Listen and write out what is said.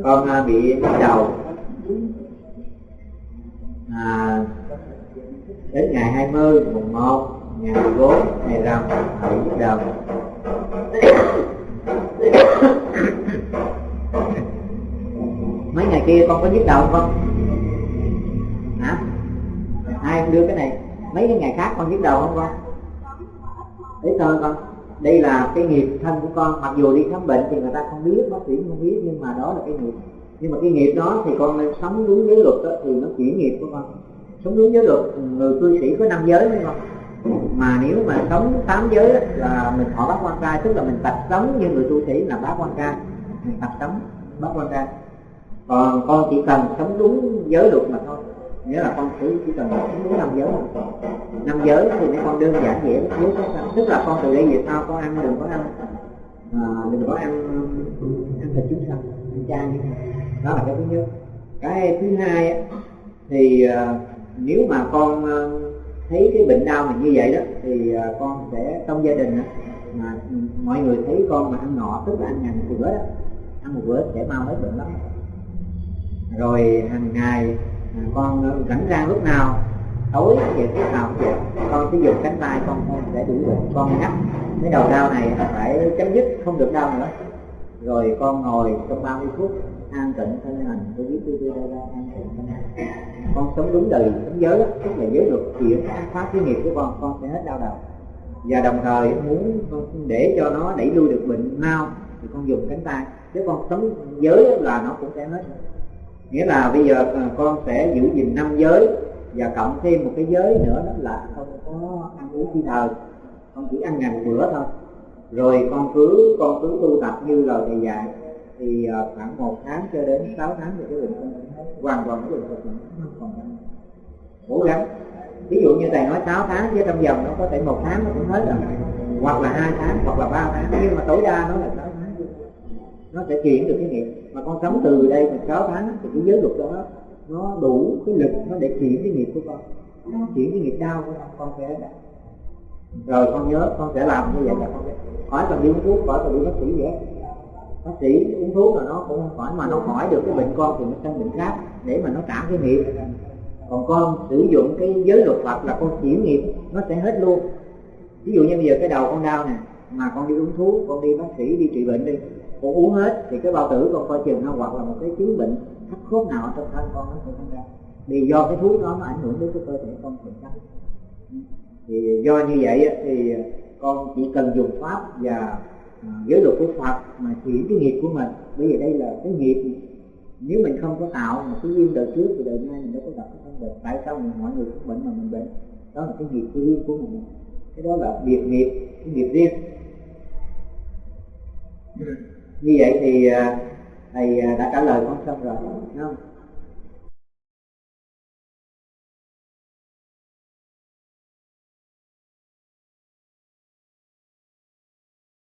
con à, bị nhức đầu à, đến ngày 20 mùng 1 ngày 14 ngày rằm bị nhức đầu. Mấy ngày kia con có nhức đầu không hả? Ai đưa cái này? Mấy cái ngày khác con nhức đầu không con? Đấy thôi con đây là cái nghiệp thân của con. Mặc dù đi khám bệnh thì người ta không biết bác sĩ không biết nhưng mà đó là cái nghiệp. Nhưng mà cái nghiệp đó thì con nên sống đúng giới luật đó, thì nó chuyển nghiệp của con. Sống đúng giới luật người cư sĩ có năm giới đúng không? Mà nếu mà sống tám giới là mình họ bác quan trai tức là mình tập sống như người tu sĩ là bác quan trai mình tập sống bác quan trai còn con chỉ cần sống đúng giới luật mà thôi nghĩa là con chỉ chỉ cần sống đúng năm giới năm giới thì mấy con đơn giản dễ giới sống tức là con từ đây về sau con ăn đừng có ăn à, đừng có ăn ăn thịt chúng sanh ăn chay. Đó là cái thứ nhất. Cái thứ hai thì uh, nếu mà con uh, thấy cái bệnh đau mình như vậy đó thì uh, con sẽ trong gia đình á mà mọi người thấy con mà ăn ngọ tức là ăn ngày một bữa đó ăn một bữa sẽ mau hết bệnh lắm. Rồi hàng ngày con rảnh rang lúc nào, tối về lúc nào cũng vậy. Con sử dụng cánh tay con để đuổi đủ bệnh con nhắc cái đầu đau này phải chấm dứt, không được đau nữa. Rồi con ngồi trong 30 phút, an tịnh thân hành tôi biết tôi tôi ra an tịnh, thân hành. Con sống đúng đời, sống giới đó tức là giới luật chuyển an pháp cái nghiệp của con con sẽ hết đau đầu. Và đồng thời muốn để cho nó đẩy lui được bệnh mau, thì con dùng cánh tay. Chứ con sống giới là nó cũng sẽ hết nghĩa là bây giờ à, con sẽ giữ gìn năm giới và cộng thêm một cái giới nữa, đó là không có ăn uống khi thời con chỉ ăn ngày một bữa thôi. Rồi con cứ con cứ tu tập như lời thầy dạy. Thì à, khoảng một tháng cho đến 6 tháng thì cái bệnh con hết. Hoàn toàn cái bệnh của không còn cố gắng. Ví dụ như thầy nói 6 tháng chứ trong vòng nó có thể một tháng nó cũng hết rồi. Hoặc là hai tháng, hoặc là ba tháng. Nhưng mà tối đa nó là 6 nó sẽ chuyển được cái nghiệp. Mà con sống từ đây mà 6 tháng thì cái giới luật đó, nó đủ cái lực nó để chuyển cái nghiệp của con. Nó chuyển cái nghiệp đau của con con sẽ rồi con nhớ, con sẽ làm như vậy là con khỏi cần đi uống thuốc, khỏi cần đi bác sĩ vậy bác sĩ uống thuốc là nó cũng không khỏi, mà nó khỏi được cái bệnh con thì nó sang bệnh khác để mà nó trả cái nghiệp. Còn con sử dụng cái giới luật Phật là con chuyển nghiệp, nó sẽ hết luôn. Ví dụ như bây giờ cái đầu con đau nè mà con đi uống thuốc, con đi bác sĩ, đi trị bệnh đi. Con uống hết thì cái bao tử con coi chừng nó hoặc là một cái chứng bệnh thắt khớp nào ở trong thân con nó sẽ sinh ra. Vì do cái thuốc đó nó ảnh hưởng đến cái cơ thể con thường tránh thì do như vậy thì con chỉ cần dùng pháp và à, giới luật của Phật mà chuyển cái nghiệp của mình. Bởi vì đây là cái nghiệp. Nếu mình không có tạo một cái duyên đời trước thì đời nay mình đâu có gặp cái căn bệnh. Tại sao mình mọi người cũng bệnh mà mình bệnh? Đó là cái nghiệp riêng của mình cái đó là biệt nghiệp cái nghiệp riêng. Như vậy thì à, thầy à, đã trả lời con xong rồi đúng không